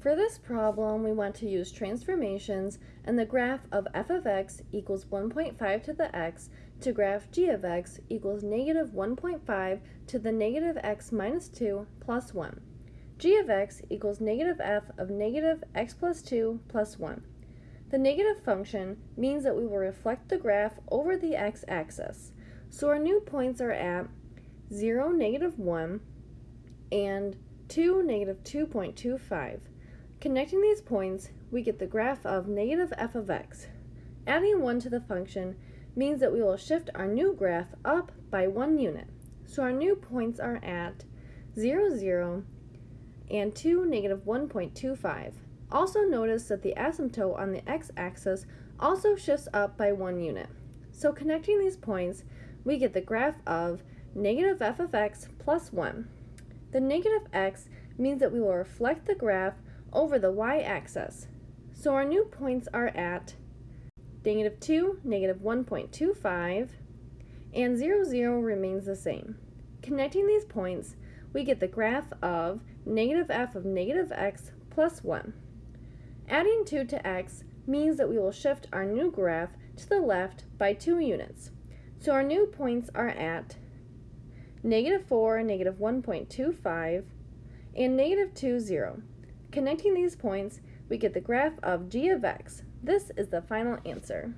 For this problem, we want to use transformations and the graph of f of x equals 1.5 to the x to graph g of x equals negative 1.5 to the negative x minus 2 plus 1. g of x equals negative f of negative x plus 2 plus 1. The negative function means that we will reflect the graph over the x-axis. So our new points are at 0, negative 1, and 2, negative 2.25. Connecting these points, we get the graph of negative f of x. Adding 1 to the function means that we will shift our new graph up by 1 unit. So our new points are at 0, 0, and 2, negative 1.25. Also notice that the asymptote on the x-axis also shifts up by 1 unit. So connecting these points, we get the graph of negative f of x plus 1. The negative x means that we will reflect the graph over the y-axis. So our new points are at negative 2, negative 1.25, and 0, 0 remains the same. Connecting these points, we get the graph of negative f of negative x plus 1. Adding 2 to x means that we will shift our new graph to the left by 2 units. So our new points are at negative 4, negative 1.25, and negative 2, 0. Connecting these points, we get the graph of g of x. This is the final answer.